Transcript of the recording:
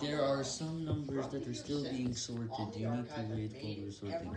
There are some numbers that are still being sorted, you need to wait for the sorting.